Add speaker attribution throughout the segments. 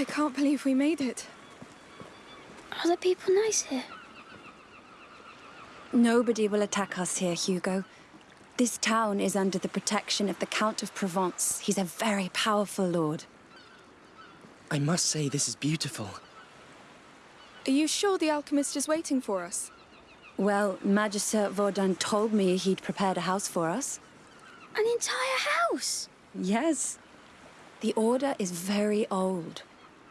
Speaker 1: I can't believe we made it.
Speaker 2: Are the people nice here?
Speaker 3: Nobody will attack us here, Hugo. This town is under the protection of the Count of Provence. He's a very powerful lord.
Speaker 4: I must say this is beautiful.
Speaker 1: Are you sure the alchemist is waiting for us?
Speaker 3: Well, Magister Vaudin told me he'd prepared a house for us.
Speaker 2: An entire house?
Speaker 3: Yes. The Order is very old.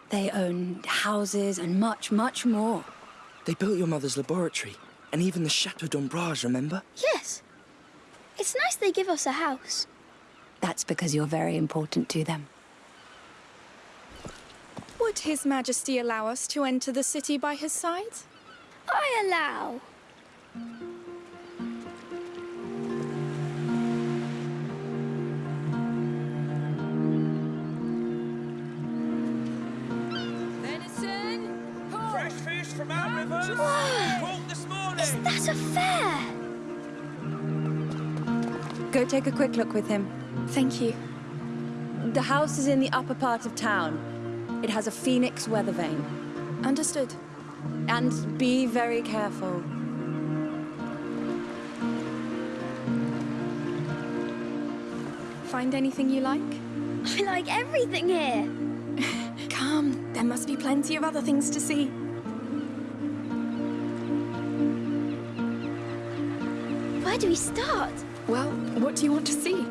Speaker 3: They own houses and much, much more.
Speaker 4: They built your mother's laboratory, and even the Chateau d'Ombrage, remember?
Speaker 2: Yes. It's nice they give us a house.
Speaker 3: That's because you're very important to them.
Speaker 1: Would His Majesty allow us to enter the city by his side?
Speaker 2: I allow.
Speaker 5: From our rivers!
Speaker 2: Whoa!
Speaker 5: Caught this morning!
Speaker 2: Is that a fair?
Speaker 3: Go take a quick look with him.
Speaker 1: Thank you.
Speaker 3: The house is in the upper part of town. It has a phoenix weather vane.
Speaker 1: Understood.
Speaker 3: And be very careful.
Speaker 1: Find anything you like?
Speaker 2: I like everything here.
Speaker 1: Come, there must be plenty of other things to see.
Speaker 2: Do we start?
Speaker 1: Well, what do you want to see?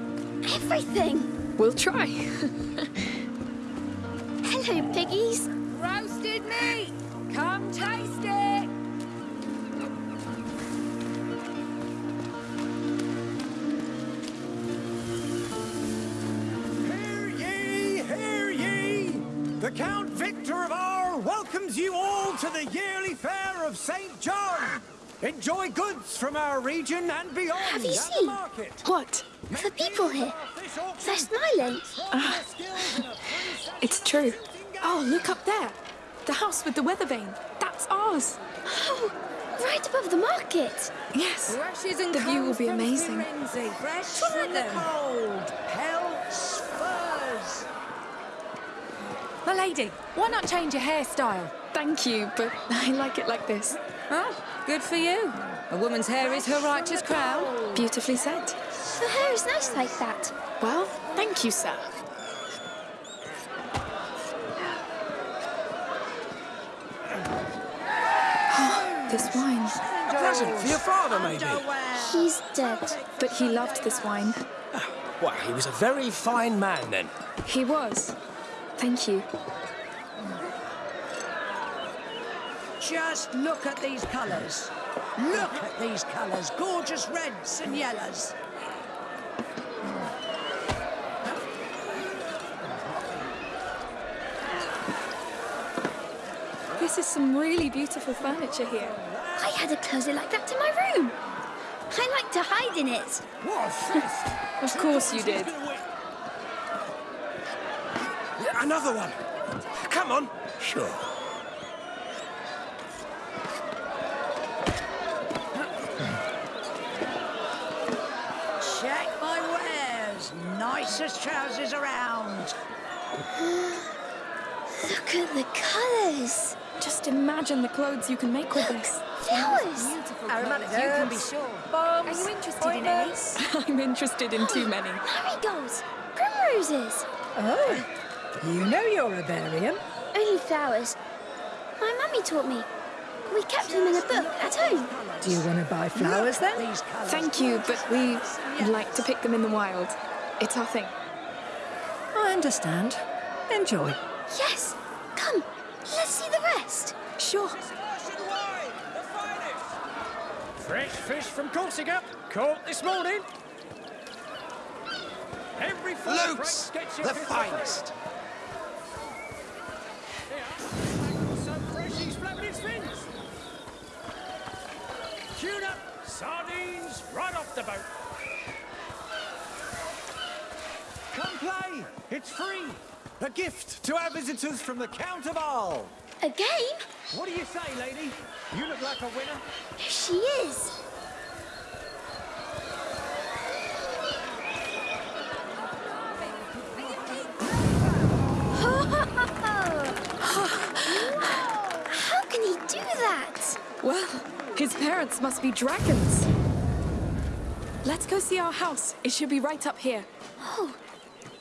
Speaker 2: Everything.
Speaker 1: We'll try.
Speaker 2: Hello, piggies.
Speaker 6: Roasted meat! Come taste it!
Speaker 5: Hear ye, hear ye! The Count Victor of Arles welcomes you all to the yearly fair of St. John. Enjoy goods from our region and beyond
Speaker 2: Have you seen?
Speaker 5: the market.
Speaker 1: What?
Speaker 2: The people here. They're smiling.
Speaker 1: Ah, it's true. Oh, look up there. The house with the weather vane. That's ours.
Speaker 2: Oh, right above the market.
Speaker 1: Yes.
Speaker 6: Brushes and
Speaker 1: The view will be amazing.
Speaker 6: Fresh
Speaker 5: From
Speaker 6: from
Speaker 5: the cold, pelts, furs.
Speaker 6: My lady, why not change your hairstyle?
Speaker 1: Thank you, but I like it like this.
Speaker 6: Oh, good for you. A woman's hair is her righteous crown.
Speaker 1: Beautifully said.
Speaker 2: Her hair is nice like that.
Speaker 1: Well, thank you, sir. this wine.
Speaker 7: A Present for your father, maybe?
Speaker 2: He's dead.
Speaker 1: But he loved this wine.
Speaker 7: Ah, well, he was a very fine man then.
Speaker 1: He was. Thank you.
Speaker 8: Just look at these colours. Look at these colours. Gorgeous reds and yellows.
Speaker 1: This is some really beautiful furniture here.
Speaker 2: I had a closet like that in my room. I like to hide in it.
Speaker 5: What!
Speaker 1: Of course you did.
Speaker 7: Another one. Come on.
Speaker 5: Sure.
Speaker 8: Nicest trousers around.
Speaker 2: Look at the colours.
Speaker 1: Just imagine the clothes you can make with this.
Speaker 2: Flowers.
Speaker 6: Aromatic you can be sure. Are you interested in any?
Speaker 1: I'm interested in too many.
Speaker 2: Marigolds. Primroses.
Speaker 8: Oh, you know you're a Barian.
Speaker 2: Only flowers. My mummy taught me. We kept them in a book at home.
Speaker 8: Do you want to buy flowers then?
Speaker 1: Thank you, but we like to pick them in the wild. It's our thing.
Speaker 8: I understand. Enjoy.
Speaker 2: Yes. Come. Let's see the rest.
Speaker 1: Sure.
Speaker 5: Fresh fish from Corsica, caught this morning. Every four
Speaker 7: Luke's,
Speaker 5: gets
Speaker 7: the finest.
Speaker 5: Some fresh splendid fins. Tune up, sardines right off the boat. Come play! It's free! A gift to our visitors from the Count of All.
Speaker 2: A game?
Speaker 5: What do you say, lady? You look like a winner.
Speaker 2: She is. How can he do that?
Speaker 1: Well, his parents must be dragons. Let's go see our house. It should be right up here.
Speaker 2: Oh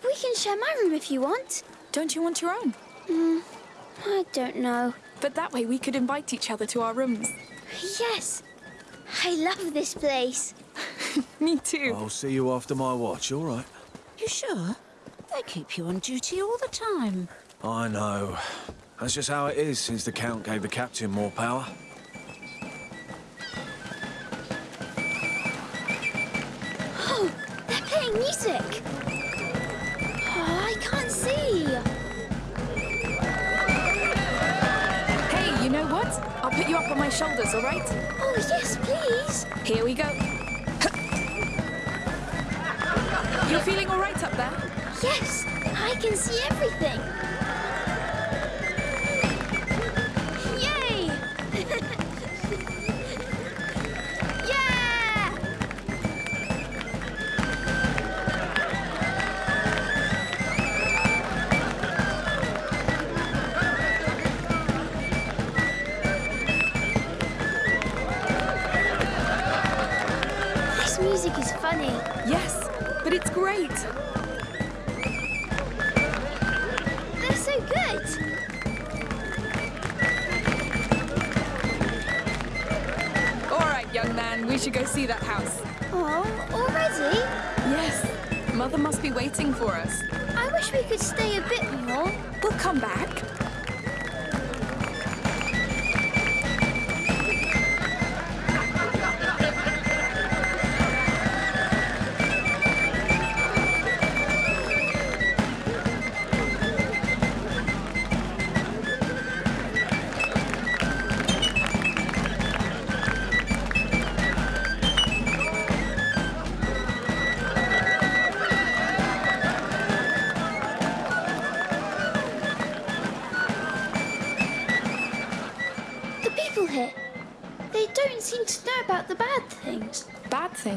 Speaker 2: we can share my room if you want.
Speaker 1: Don't you want your own?
Speaker 2: Mm, I don't know.
Speaker 1: But that way we could invite each other to our rooms.
Speaker 2: Yes. I love this place.
Speaker 1: Me too.
Speaker 9: I'll see you after my watch, all right?
Speaker 8: You sure? They keep you on duty all the time.
Speaker 9: I know. That's just how it is since the Count gave the captain more power.
Speaker 2: Oh, they're playing music.
Speaker 1: Put you up on my shoulders, all right?
Speaker 2: Oh, yes, please.
Speaker 1: Here we go. You're feeling all right up there?
Speaker 2: Yes, I can see everything.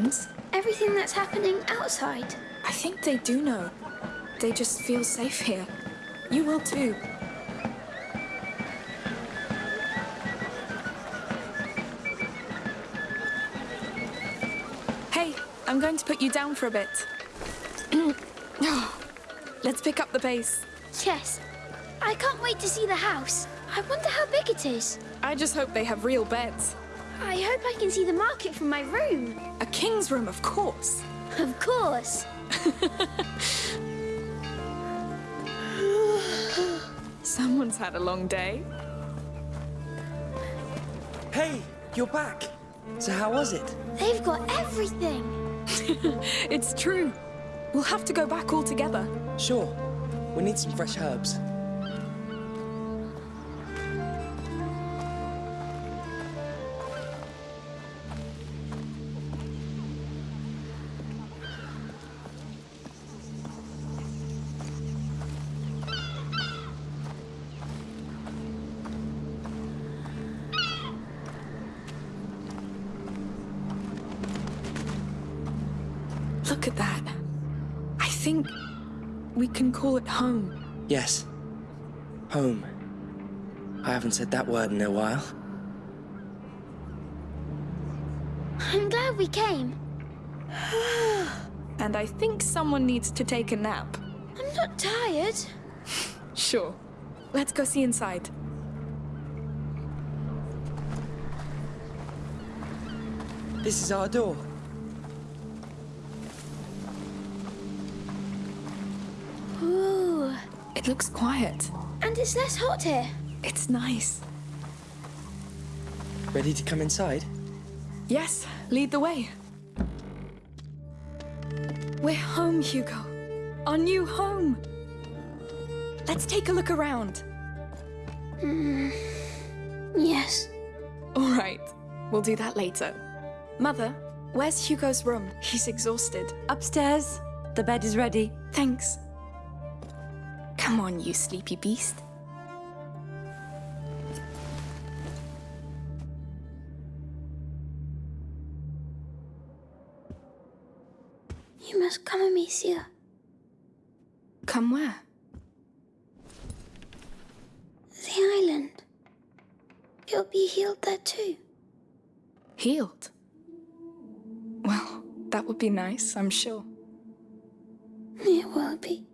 Speaker 2: Things? Everything that's happening outside.
Speaker 1: I think they do know. They just feel safe here. You will too. Hey, I'm going to put you down for a bit. Let's pick up the pace.
Speaker 2: Yes. I can't wait to see the house. I wonder how big it is.
Speaker 1: I just hope they have real beds.
Speaker 2: I hope I can see the market from my room.
Speaker 1: A king's room, of course.
Speaker 2: Of course.
Speaker 1: Someone's had a long day.
Speaker 4: Hey, you're back. So how was it?
Speaker 2: They've got everything.
Speaker 1: It's true. We'll have to go back all together.
Speaker 4: Sure. We need some fresh herbs.
Speaker 1: Think we can call it home.
Speaker 4: Yes. Home. I haven't said that word in a while.
Speaker 2: I'm glad we came.
Speaker 1: And I think someone needs to take a nap.
Speaker 2: I'm not tired.
Speaker 1: Sure. Let's go see inside.
Speaker 4: This is our door.
Speaker 1: Looks quiet.
Speaker 2: And it's less hot here.
Speaker 1: It's nice.
Speaker 4: Ready to come inside?
Speaker 1: Yes, lead the way. We're home, Hugo. Our new home. Let's take a look around.
Speaker 2: Mm, yes.
Speaker 1: All right, we'll do that later. Mother, where's Hugo's room? He's exhausted.
Speaker 3: Upstairs. The bed is ready.
Speaker 1: Thanks. Come on, you sleepy beast.
Speaker 2: You must come, Amicia.
Speaker 1: Come where?
Speaker 2: The island. You'll be healed there too.
Speaker 1: Healed? Well, that would be nice, I'm sure.
Speaker 2: It will be.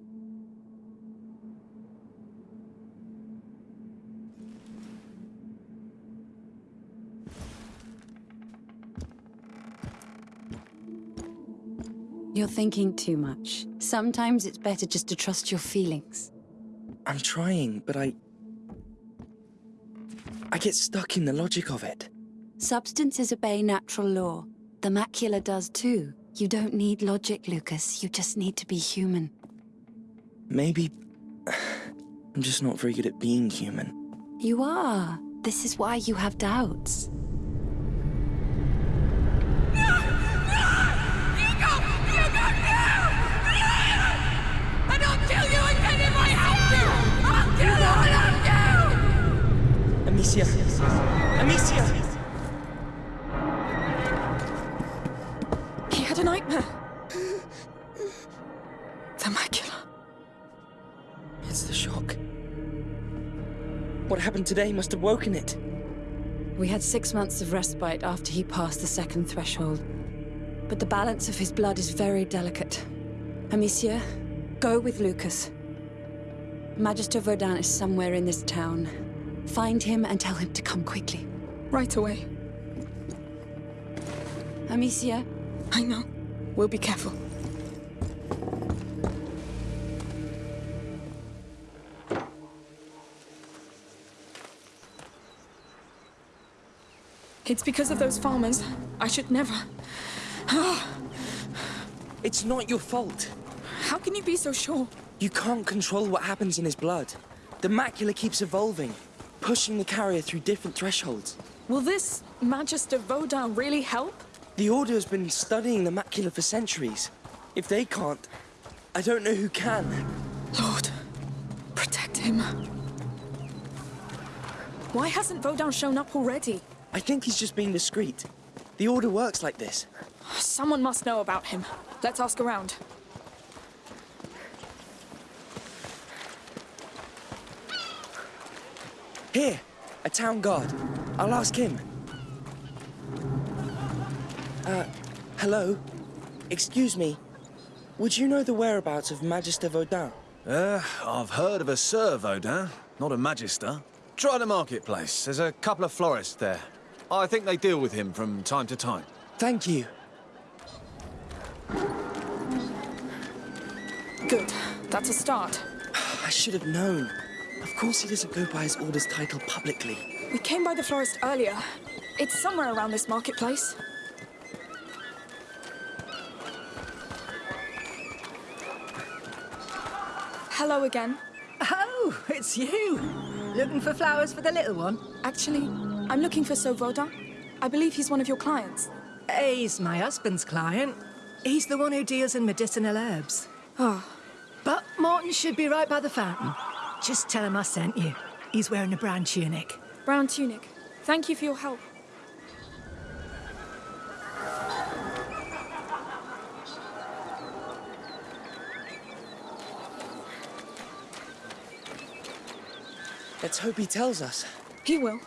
Speaker 3: You're thinking too much. Sometimes it's better just to trust your feelings.
Speaker 4: I'm trying, but I... I get stuck in the logic of it.
Speaker 3: Substances obey natural law. The macula does too. You don't need logic, Lucas. You just need to be human.
Speaker 4: Maybe... I'm just not very good at being human.
Speaker 3: You are. This is why you have doubts.
Speaker 4: Amicia! Amicia!
Speaker 1: He had a nightmare. the macula.
Speaker 4: It's the shock. What happened today must have woken it.
Speaker 3: We had six months of respite after he passed the second threshold. But the balance of his blood is very delicate. Amicia, go with Lucas. Magister Vaudin is somewhere in this town. Find him and tell him to come quickly.
Speaker 1: Right away.
Speaker 3: Amicia,
Speaker 1: I know. We'll be careful. It's because of those farmers. I should never. Ah.
Speaker 4: It's not your fault.
Speaker 1: How can you be so sure?
Speaker 4: You can't control what happens in his blood. The macula keeps evolving, pushing the carrier through different thresholds.
Speaker 1: Will this Magister Vaudin really help?
Speaker 4: The Order has been studying the macula for centuries. If they can't, I don't know who can.
Speaker 1: Lord, protect him. Why hasn't Vaudin shown up already?
Speaker 4: I think he's just being discreet. The Order works like this.
Speaker 1: Someone must know about him. Let's ask around.
Speaker 4: Here, a town guard. I'll ask him. Uh, hello? Excuse me. Would you know the whereabouts of Magister Vaudin?
Speaker 9: Uh, I've heard of a Sir Vaudin, not a Magister. Try the marketplace. There's a couple of florists there. I think they deal with him from time to time.
Speaker 4: Thank you.
Speaker 1: Good. That's a start.
Speaker 4: I should have known. Of course he doesn't go by his order's title publicly.
Speaker 1: We came by the florist earlier. It's somewhere around this marketplace. Hello again.
Speaker 8: Oh, it's you. Looking for flowers for the little one?
Speaker 1: Actually, I'm looking for Sir Vaudin. I believe he's one of your clients.
Speaker 8: He's my husband's client. He's the one who deals in medicinal herbs.
Speaker 1: Oh,
Speaker 8: But Martin should be right by the fountain. Just tell him I sent you. He's wearing a brown tunic.
Speaker 1: brown tunic. Thank you for your help.
Speaker 4: Let's hope he tells us.
Speaker 1: He will.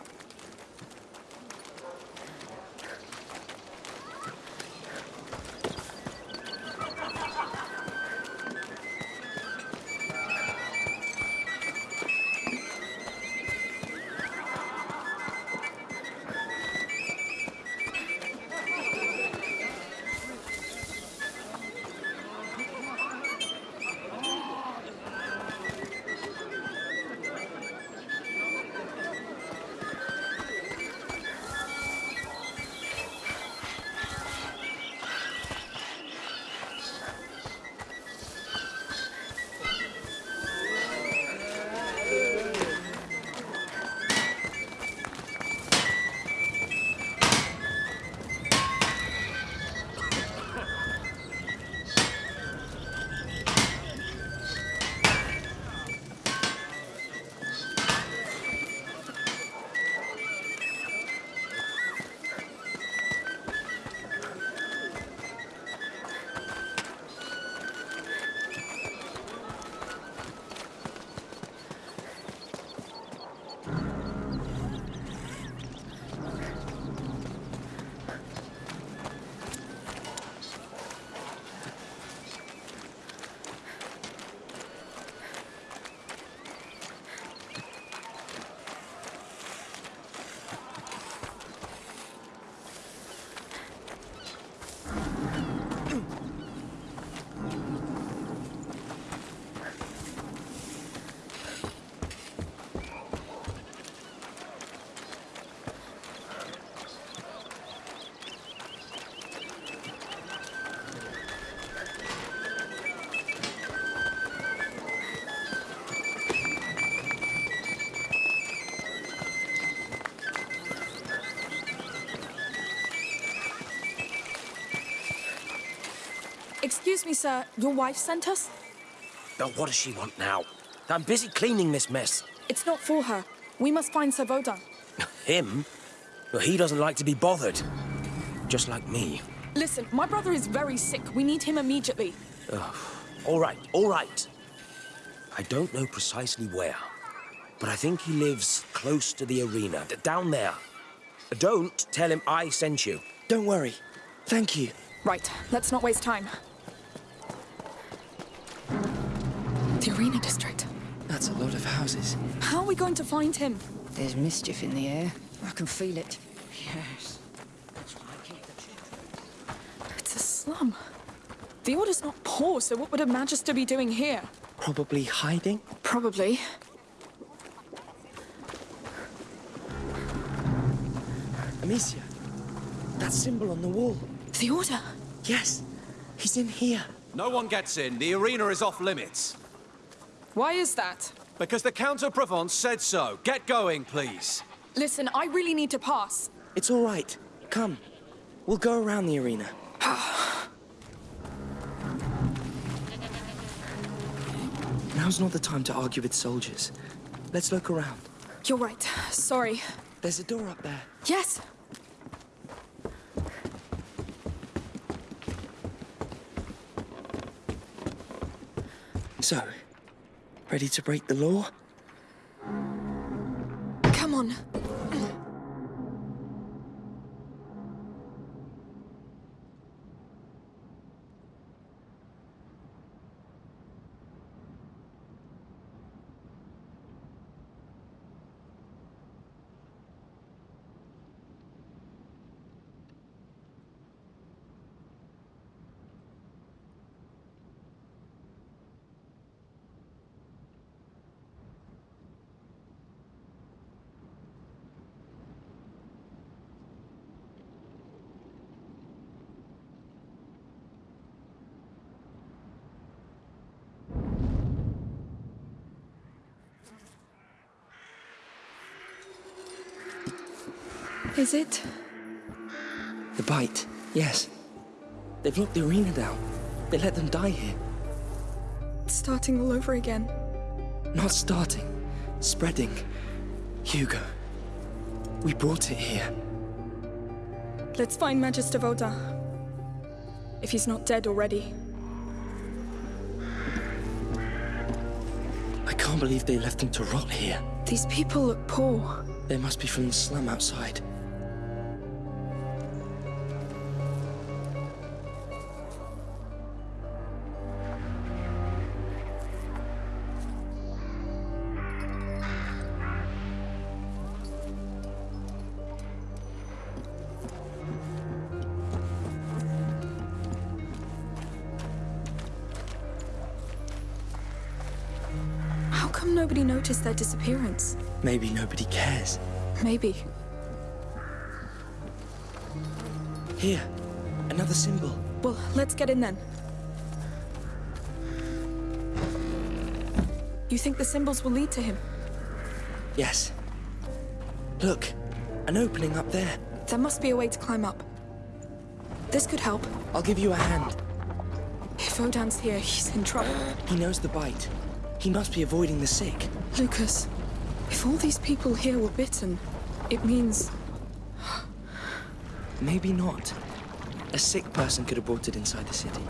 Speaker 1: Excuse me, sir. Your wife sent us?
Speaker 7: Now, what does she want now? I'm busy cleaning this mess.
Speaker 1: It's not for her. We must find Sir Vaudin.
Speaker 7: Him? Well, he doesn't like to be bothered. Just like me.
Speaker 1: Listen, my brother is very sick. We need him immediately.
Speaker 7: All right, all right. I don't know precisely where, but I think he lives close to the arena, down there. Don't tell him I sent you.
Speaker 4: Don't worry. Thank you.
Speaker 1: Right, let's not waste time. The arena district.
Speaker 4: That's a lot of houses.
Speaker 1: How are we going to find him?
Speaker 6: There's mischief in the air. I can feel it. Yes.
Speaker 1: It's a slum. The Order's not poor, so what would a Magister be doing here?
Speaker 4: Probably hiding?
Speaker 1: Probably.
Speaker 4: Amicia, that symbol on the wall.
Speaker 1: The Order?
Speaker 4: Yes, he's in here.
Speaker 9: No one gets in. The arena is off limits.
Speaker 1: Why is that?
Speaker 9: Because the Count of Provence said so. Get going, please.
Speaker 1: Listen, I really need to pass.
Speaker 4: It's all right. Come. We'll go around the arena. Now's not the time to argue with soldiers. Let's look around.
Speaker 1: You're right. Sorry.
Speaker 4: There's a door up there.
Speaker 1: Yes.
Speaker 4: So, ready to break the law?
Speaker 1: Come on. Is it?
Speaker 4: The bite, yes. They've locked the arena down. They let them die here.
Speaker 1: It's starting all over again.
Speaker 4: Not starting, spreading. Hugo, we brought it here.
Speaker 1: Let's find Magister Vaudin. If he's not dead already.
Speaker 4: I can't believe they left him to rot here.
Speaker 1: These people look poor.
Speaker 4: They must be from the slum outside.
Speaker 1: Disappearance?
Speaker 4: Maybe nobody cares.
Speaker 1: Maybe.
Speaker 4: Here, another symbol.
Speaker 1: Well, let's get in then. You think the symbols will lead to him?
Speaker 4: Yes. Look, an opening up there.
Speaker 1: There must be a way to climb up. This could help.
Speaker 4: I'll give you a hand.
Speaker 1: If Vaudin's here, he's in trouble.
Speaker 4: He knows the bite. He must be avoiding the sick.
Speaker 1: Lucas, if all these people here were bitten, it means...
Speaker 4: Maybe not. A sick person could have brought it inside the city.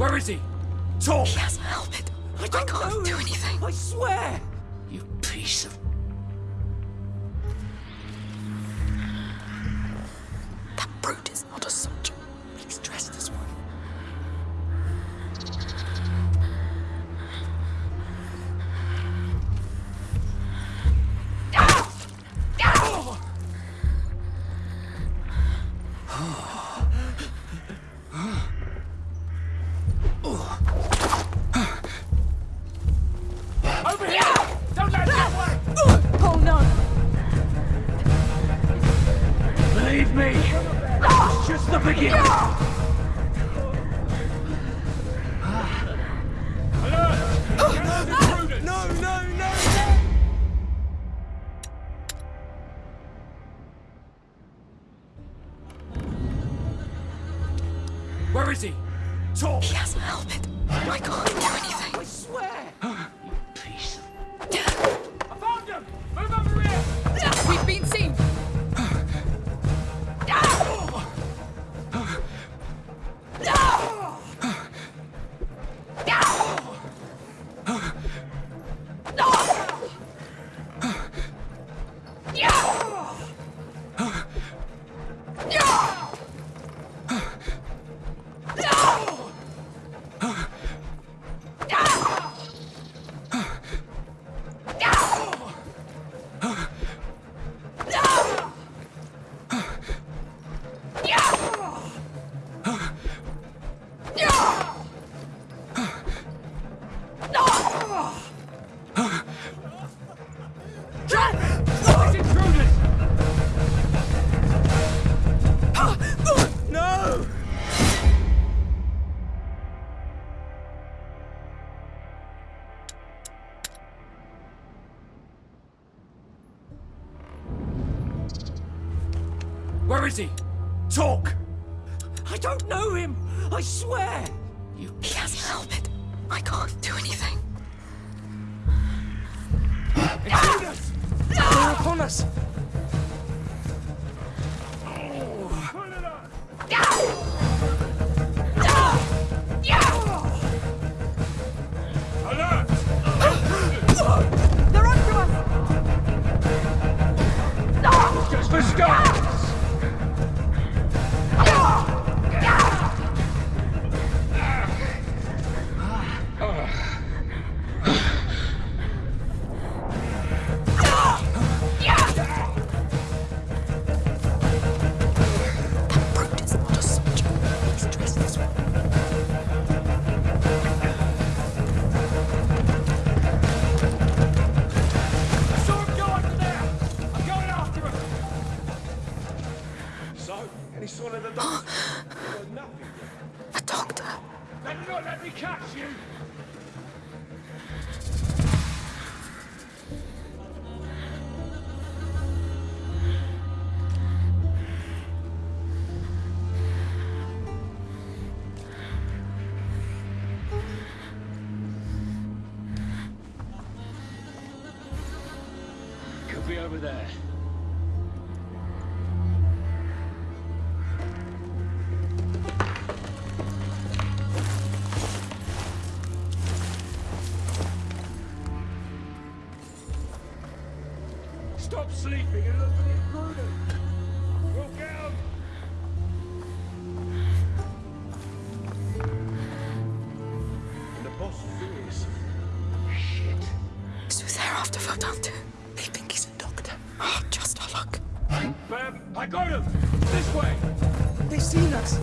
Speaker 5: Where is he? Talk!
Speaker 1: He has a helmet. I,
Speaker 10: I can't do anything.
Speaker 11: I swear! You
Speaker 5: piece of
Speaker 11: is he?
Speaker 5: Stop sleeping and look for the intruder. Look out! And the boss fears. Shit.
Speaker 10: So they're after Vaudin too. They think he's a doctor. Oh, just our luck.
Speaker 5: Bam! I got him! This way!
Speaker 12: They've seen us!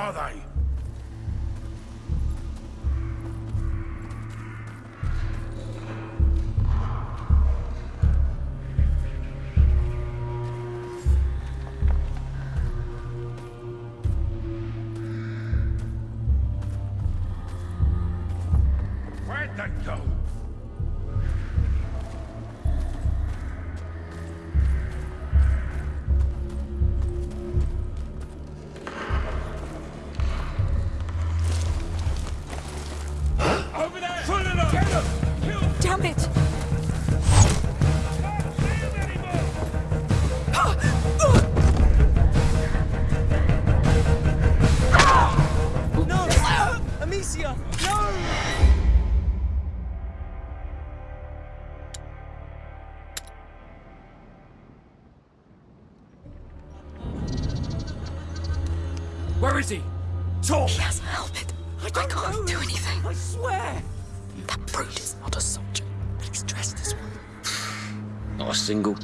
Speaker 5: are they?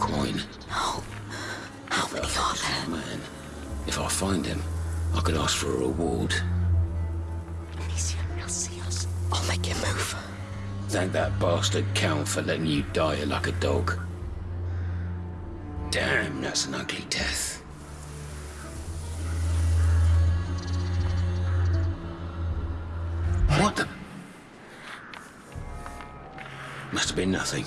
Speaker 13: Coin.
Speaker 1: No. How many are there?
Speaker 13: Man, if I find him, I could ask for a reward.
Speaker 1: Amicia, he'll see us. I'll make him move.
Speaker 13: Thank that bastard Count for letting you die like a dog. Damn, that's an ugly death. What the? Must have been nothing.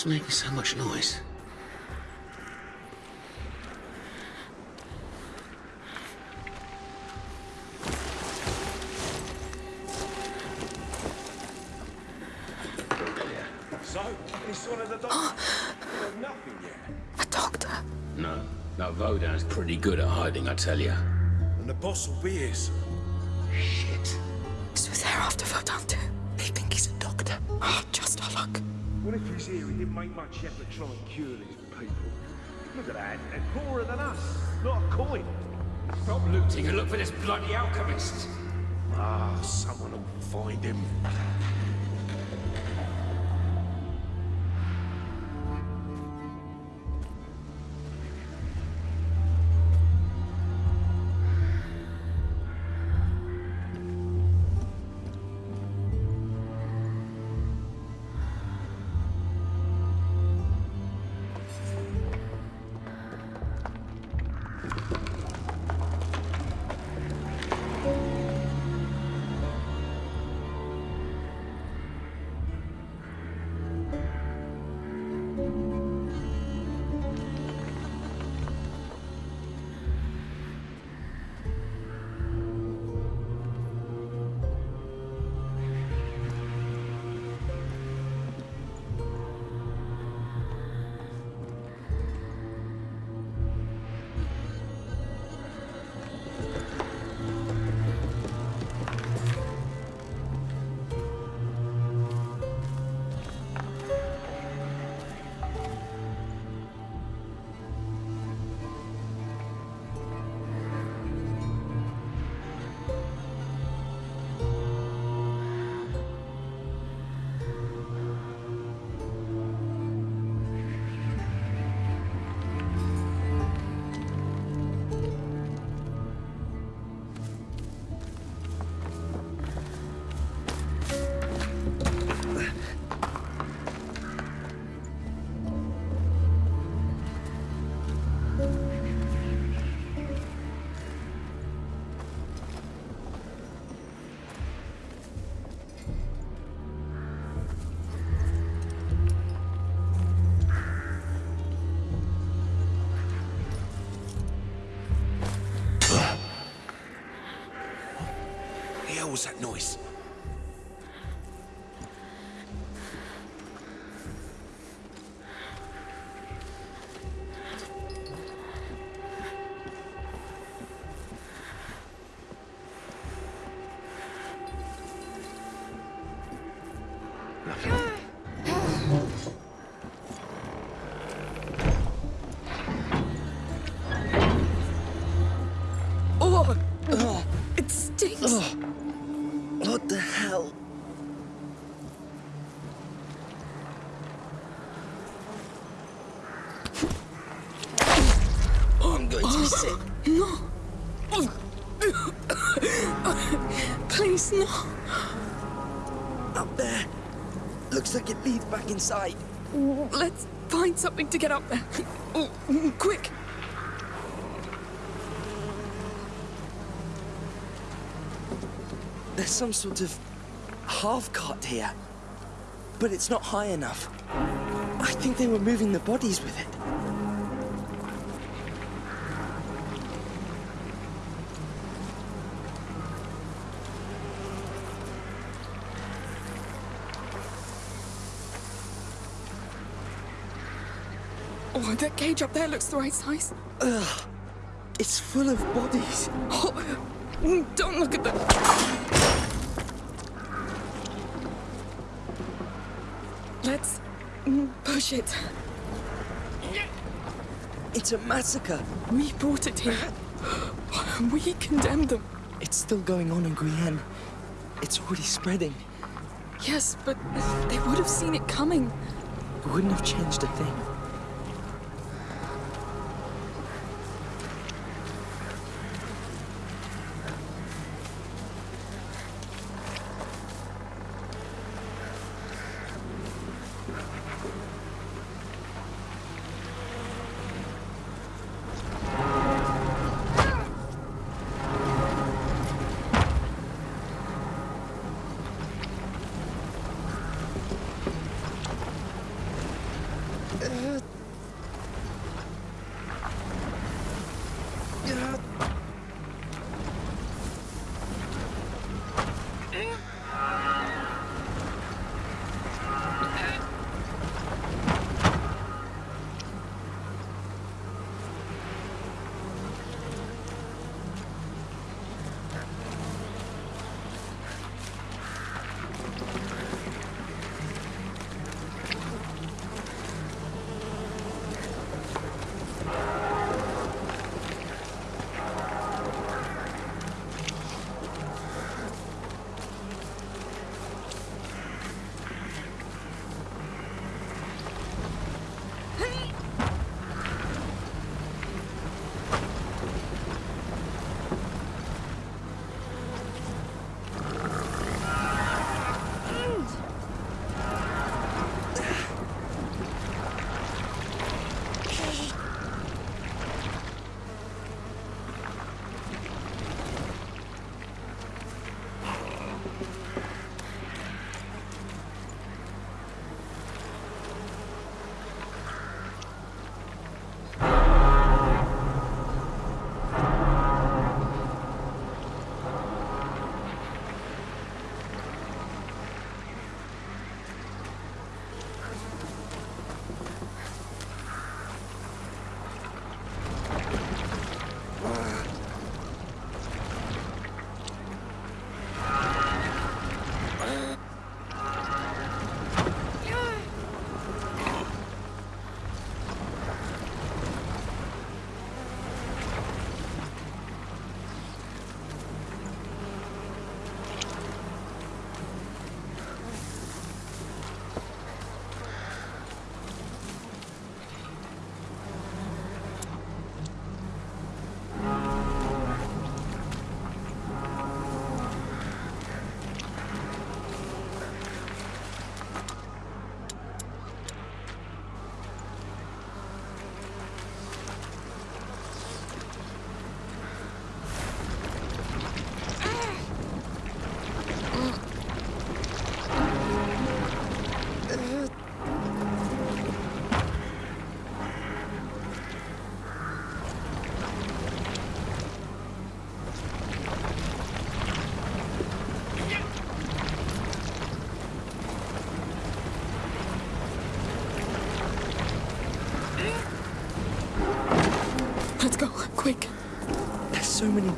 Speaker 13: What's making so much noise?
Speaker 14: So, it's one of the dogs. There's nothing yet.
Speaker 1: A doctor.
Speaker 13: No, that Vaudin's pretty good at hiding, I tell you.
Speaker 14: And the boss will be here soon.
Speaker 1: He's
Speaker 14: here? He didn't make much effort trying to cure these people. Look at that. They're poorer than us. Not a coin.
Speaker 10: Stop looting and look for this bloody alchemist.
Speaker 14: Ah, someone will find him. Was that noise?
Speaker 4: Back inside.
Speaker 1: Let's find something to get up there. Oh, quick.
Speaker 4: There's some sort of half cart here. But it's not high enough. I think they were moving the bodies with it.
Speaker 1: Oh, that cage up there looks the right size.
Speaker 4: Ugh. It's full of bodies.
Speaker 1: Oh, Don't look at them. Let's mm, push it.
Speaker 4: It's a massacre.
Speaker 1: We brought it here. We condemned them.
Speaker 4: It's still going on in Guyenne. It's already spreading.
Speaker 1: Yes, but they would have seen it coming.
Speaker 4: It wouldn't have changed a thing. Yeah.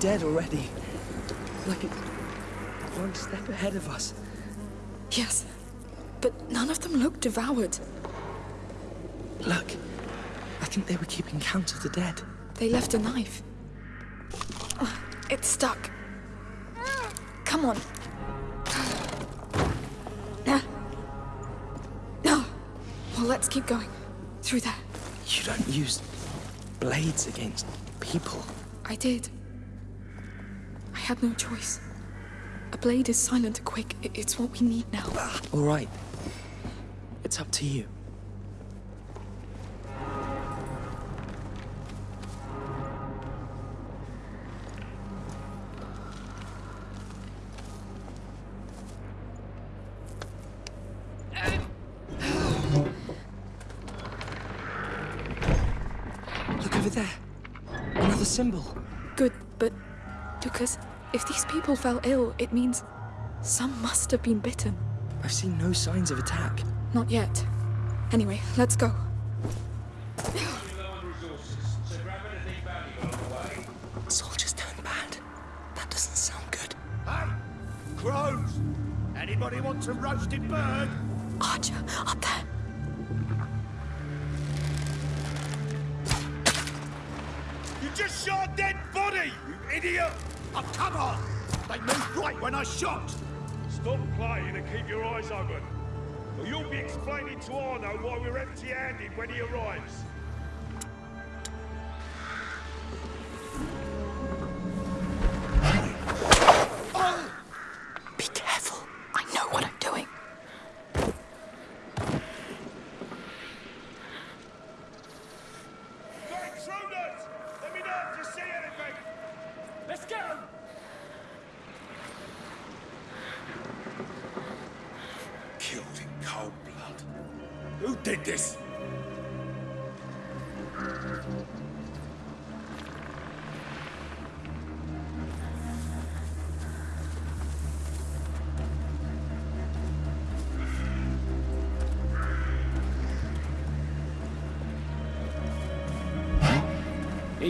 Speaker 4: Dead already. Like one step ahead of us.
Speaker 1: Yes, but none of them look devoured.
Speaker 4: Look, I think they were keeping count of the dead.
Speaker 1: They left a knife. Oh, it's stuck. Come on. No. Well, let's keep going. Through there.
Speaker 4: You don't use blades against people.
Speaker 1: I did. I had no choice. A blade is silent and quick. It's what we need now.
Speaker 4: All right. It's up to you.
Speaker 1: fell ill, it means some must have been bitten.
Speaker 4: I've seen no signs of attack.
Speaker 1: Not yet. Anyway, let's go.
Speaker 4: Soldiers turned bad. That doesn't sound good. Hey! Crows!
Speaker 15: Anybody want some roasted bird?
Speaker 10: Archer, up there.
Speaker 15: You just shot dead body, you idiot! Oh, come on! They moved right when I shot!
Speaker 14: Stop playing and keep your eyes open. Or you'll be explaining to Arno why we're empty-handed when he arrives.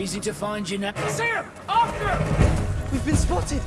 Speaker 16: Easy to find you now.
Speaker 5: Sam! After him!
Speaker 4: We've been spotted!